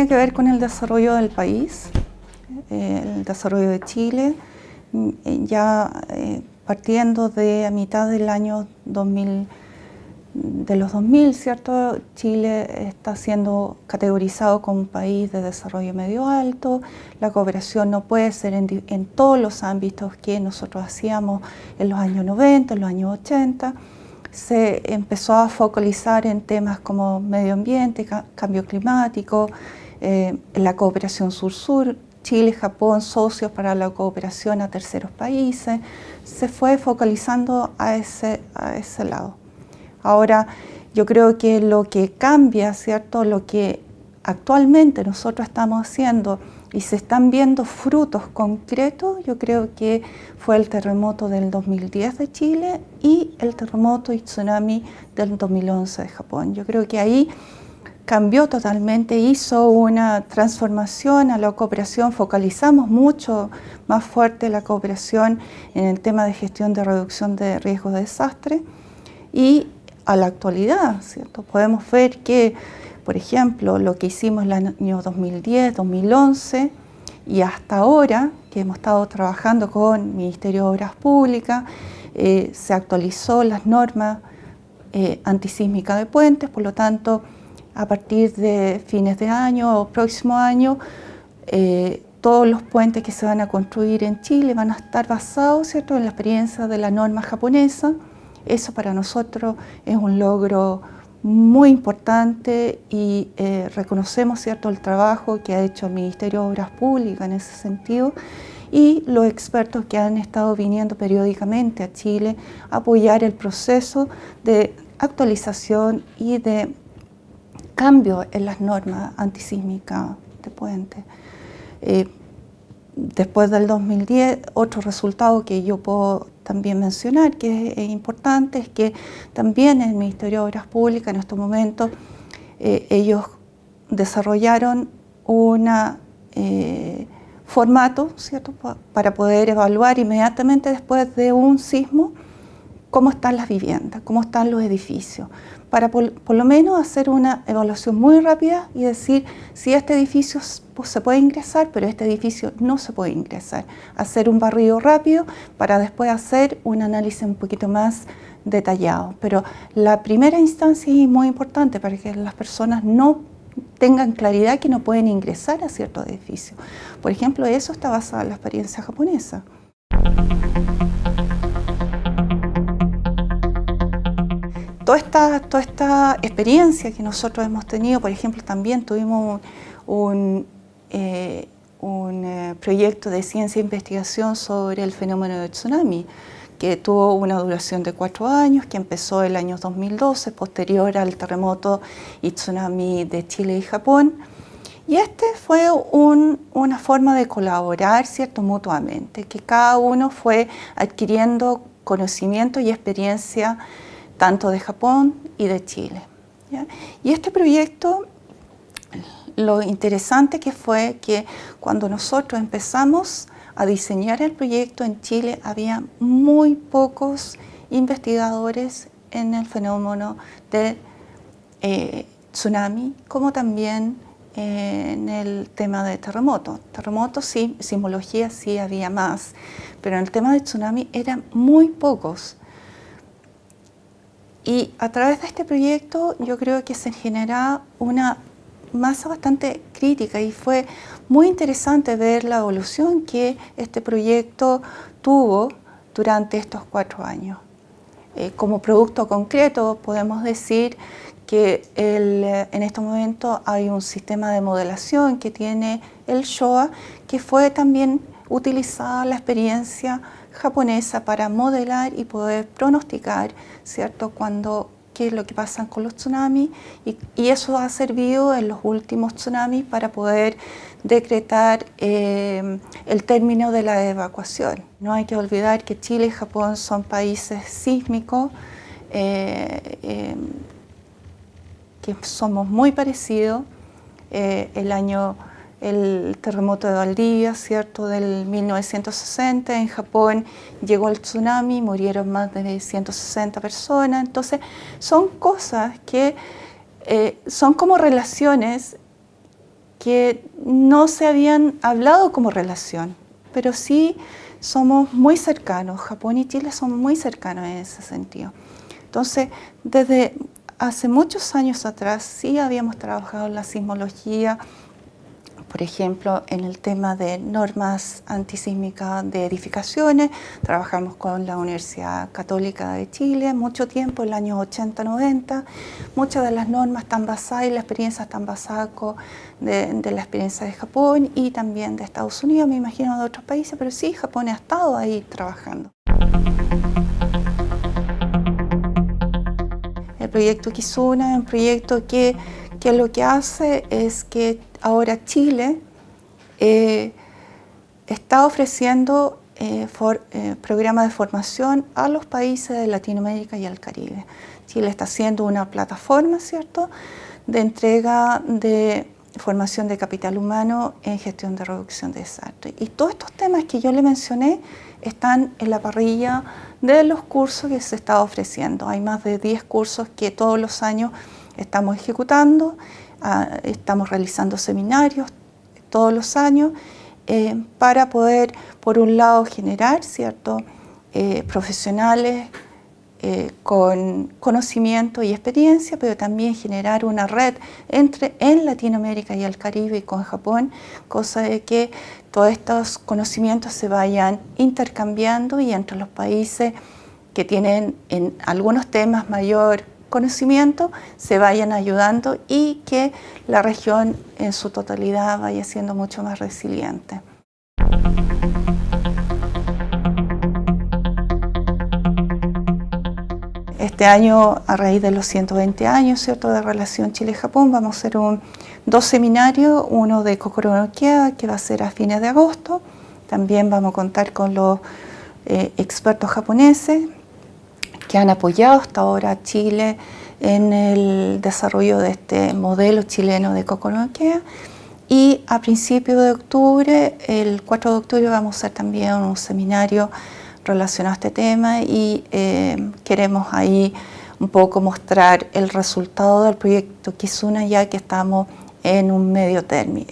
tiene que ver con el desarrollo del país, eh, el desarrollo de Chile, eh, ya eh, partiendo de a mitad del año 2000, de los 2000, ¿cierto? Chile está siendo categorizado como un país de desarrollo medio alto, la cooperación no puede ser en, en todos los ámbitos que nosotros hacíamos en los años 90, en los años 80, se empezó a focalizar en temas como medio ambiente, cambio climático, eh, la cooperación sur-sur, Chile Japón socios para la cooperación a terceros países, se fue focalizando a ese, a ese lado. Ahora, yo creo que lo que cambia, ¿cierto? Lo que actualmente nosotros estamos haciendo y se están viendo frutos concretos, yo creo que fue el terremoto del 2010 de Chile y el terremoto y tsunami del 2011 de Japón. Yo creo que ahí cambió totalmente, hizo una transformación a la cooperación, focalizamos mucho más fuerte la cooperación en el tema de gestión de reducción de riesgos de desastre y a la actualidad, ¿cierto? Podemos ver que por ejemplo, lo que hicimos en el año 2010, 2011 y hasta ahora, que hemos estado trabajando con Ministerio de Obras Públicas, eh, se actualizó las normas eh, antisísmicas de puentes, por lo tanto, a partir de fines de año o próximo año, eh, todos los puentes que se van a construir en Chile van a estar basados ¿cierto? en la experiencia de la norma japonesa. Eso para nosotros es un logro muy importante y eh, reconocemos cierto el trabajo que ha hecho el Ministerio de Obras Públicas en ese sentido y los expertos que han estado viniendo periódicamente a Chile a apoyar el proceso de actualización y de cambio en las normas antisísmicas de puente. Eh, después del 2010, otro resultado que yo puedo también mencionar, que es, importante, es que también el Ministerio de Obras Públicas en estos momentos eh, ellos desarrollaron un eh, formato ¿cierto? para poder evaluar inmediatamente después de un sismo cómo están las viviendas, cómo están los edificios, para por, lo menos hacer una evaluación muy rápida y decir si este edificio se puede ingresar, pero este edificio no se puede ingresar. Hacer un barrido rápido para después hacer un análisis un poquito más detallado. Pero la primera instancia es muy importante para que las personas no tengan claridad que no pueden ingresar a ciertos edificios. Por ejemplo, eso está basado en la experiencia japonesa. Toda esta, toda esta experiencia que nosotros hemos tenido, por ejemplo, también tuvimos un, eh, eh, proyecto de ciencia e investigación sobre el fenómeno del tsunami, que tuvo una duración de cuatro años, que empezó el año 2012, posterior al terremoto y tsunami de Chile y Japón. Y este fue una forma de colaborar ¿cierto? mutuamente, que cada uno fue adquiriendo conocimiento y experiencia tanto de Japón y de Chile. Y este proyecto, lo interesante que fue que cuando nosotros empezamos a diseñar el proyecto en Chile, había muy pocos investigadores en el fenómeno de eh, tsunami, como también eh, en el tema de terremoto. Terremotos sí, sismología sí había más, pero en el tema de tsunami eran muy pocos. Y a través de este proyecto yo creo que se genera una masa bastante crítica y fue muy interesante ver la evolución que este proyecto tuvo durante estos cuatro años. Eh, como producto concreto podemos decir que en este momento hay un sistema de modelación que tiene el SHOA que fue también utilizada la experiencia japonesa para modelar y poder pronosticar, ¿cierto?, cuando qué es lo que pasa con los tsunamis y, eso ha servido en los últimos tsunamis para poder decretar eh, el término de la evacuación. No hay que olvidar que Chile y Japón son países sísmicos, eh, eh, que somos muy parecidos. el año el terremoto de Valdivia, ¿cierto?, del 1960, en Japón llegó el tsunami, murieron más de 160 personas, entonces son cosas que eh, son como relaciones que no se habían hablado como relación, pero sí somos muy cercanos, Japón y Chile son muy cercanos en ese sentido. Entonces, desde hace muchos años atrás sí habíamos trabajado en la sismología, por ejemplo, en el tema de normas antisísmicas de edificaciones, trabajamos con la Universidad Católica de Chile mucho tiempo, en los años 80-90. Muchas de las normas están basadas y la experiencia están basadas de, de, la experiencia de Japón y también de Estados Unidos, me imagino de otros países, pero sí, Japón ha estado ahí trabajando. El proyecto Kizuna es un proyecto que, que lo que hace es que ahora Chile eh, está ofreciendo eh, eh, programas de formación a los países de Latinoamérica y al Caribe. Chile está haciendo una plataforma, ¿cierto?, de entrega de formación de capital humano en gestión de reducción de desastres. Y todos estos temas que yo le mencioné están en la parrilla de los cursos que se está ofreciendo. Hay más de 10 cursos que todos los años estamos ejecutando Ah, estamos realizando seminarios todos los años eh, para poder, por un lado, generar ¿cierto? Eh, profesionales eh, con conocimiento y experiencia, pero también generar una red entre en Latinoamérica y el Caribe y con Japón, cosa de que todos estos conocimientos se vayan intercambiando y entre los países que tienen en algunos temas mayor conocimiento se vayan ayudando y que la región en su totalidad vaya siendo mucho más resiliente. Este año, a raíz de los 120 años ¿cierto? de relación Chile-Japón, vamos a hacer un, dos seminarios, uno de Kokoro no que va a ser a fines de agosto. También vamos a contar con los eh, expertos japoneses que han apoyado hasta ahora a Chile en el desarrollo de este modelo chileno de coconoquea y a principios de octubre, el 4 de octubre vamos a hacer también un seminario relacionado a este tema y eh, queremos ahí un poco mostrar el resultado del proyecto Kizuna ya que estamos en un medio término,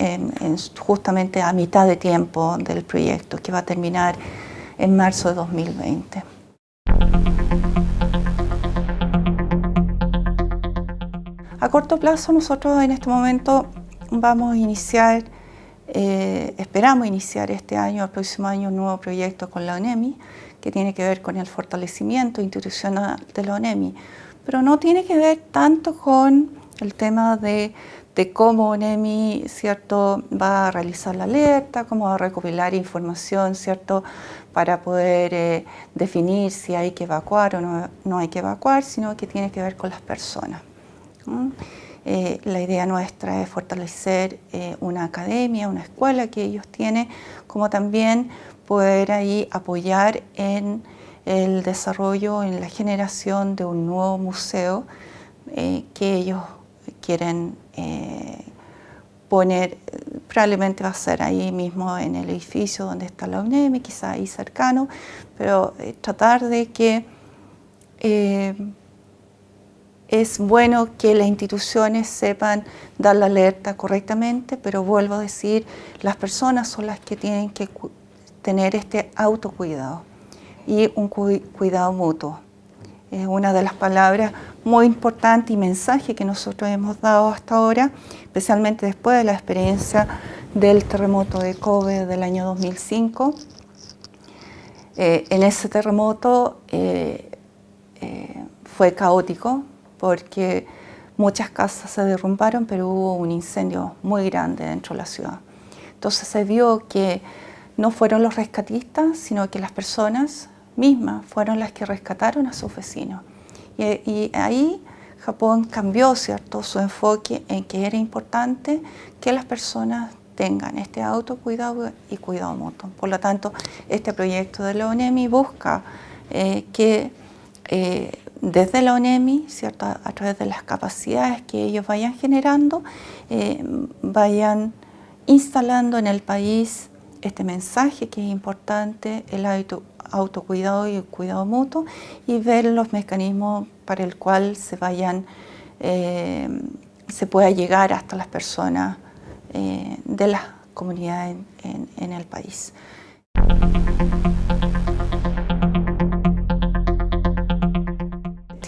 justamente a mitad de tiempo del proyecto que va a terminar en marzo de 2020. A corto plazo nosotros en este momento vamos a iniciar, eh, esperamos iniciar este año, el próximo año, un nuevo proyecto con la ONEMI que tiene que ver con el fortalecimiento institucional de la ONEMI, pero no tiene que ver tanto con el tema de, cómo ONEMI ¿cierto? va a realizar la alerta, cómo va a recopilar información ¿cierto? para poder eh, definir si hay que evacuar o no, no hay que evacuar, sino que tiene que ver con las personas. Eh, la idea nuestra es fortalecer eh, una academia, una escuela que ellos tienen, como también poder ahí apoyar en el desarrollo, en la generación de un nuevo museo eh, que ellos quieren poner, probablemente va a ser ahí mismo en el edificio donde está la UNEM, quizá ahí cercano, pero tratar de que es bueno que las instituciones sepan dar la alerta correctamente, pero vuelvo a decir, las personas son las que tienen que tener este autocuidado y un cuidado mutuo. Es una de las palabras muy importantes y mensaje que nosotros hemos dado hasta ahora, especialmente después de la experiencia del terremoto de Kobe del año 2005. Eh, en ese terremoto eh, eh, fue caótico, porque muchas casas se derrumbaron, pero hubo un incendio muy grande dentro de la ciudad. Entonces se vio que no fueron los rescatistas, sino que las personas mismas fueron las que rescataron a sus vecinos. Y, ahí Japón cambió ¿cierto? su enfoque en que era importante que las personas tengan este autocuidado y cuidado mutuo. Por lo tanto, este proyecto de la ONEMI busca eh, que eh, desde la ONEMI. A, través de las capacidades que ellos vayan generando, eh, vayan instalando en el país este mensaje que es importante, el autocuidado y el cuidado mutuo, y ver los mecanismos para el cual se vayan, eh, se pueda llegar hasta las personas de las comunidades en el país.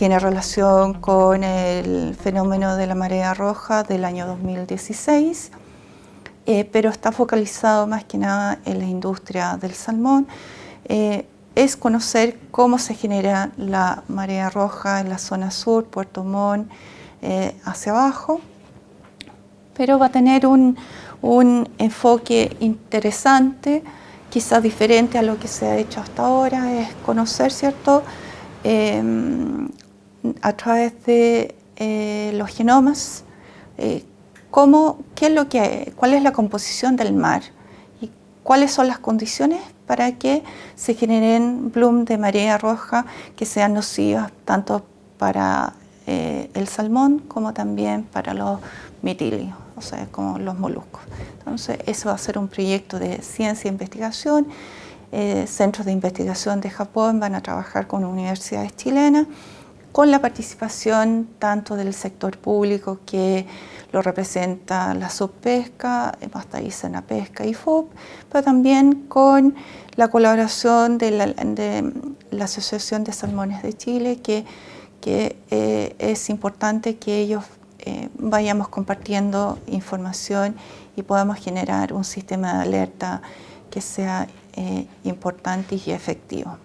Tiene relación con el fenómeno de la marea roja del año 2016, eh, pero está focalizado más que nada en la industria del salmón. Eh, es conocer cómo se genera la marea roja en la zona sur, Puerto Montt, eh, hacia abajo, pero va a tener un, un enfoque interesante, quizás diferente a lo que se ha hecho hasta ahora, es conocer, ¿cierto?, a través de eh, los genomas eh, cómo, qué es lo que, cuál es la composición del mar y cuáles son las condiciones para que se generen bloom de marea roja que sean nocivas tanto para eh, el salmón como también para los mitilios, o sea, como los moluscos. Entonces, eso va a ser un proyecto de ciencia e investigación. centros de investigación de Japón van a trabajar con universidades chilenas con la participación tanto del sector público que lo representa la subpesca, hasta ahí Pesca y FOP, pero también con la colaboración de la, Asociación de Salmones de Chile, que, eh, es importante que ellos eh, vayamos compartiendo información y podamos generar un sistema de alerta que sea eh, importante y efectivo.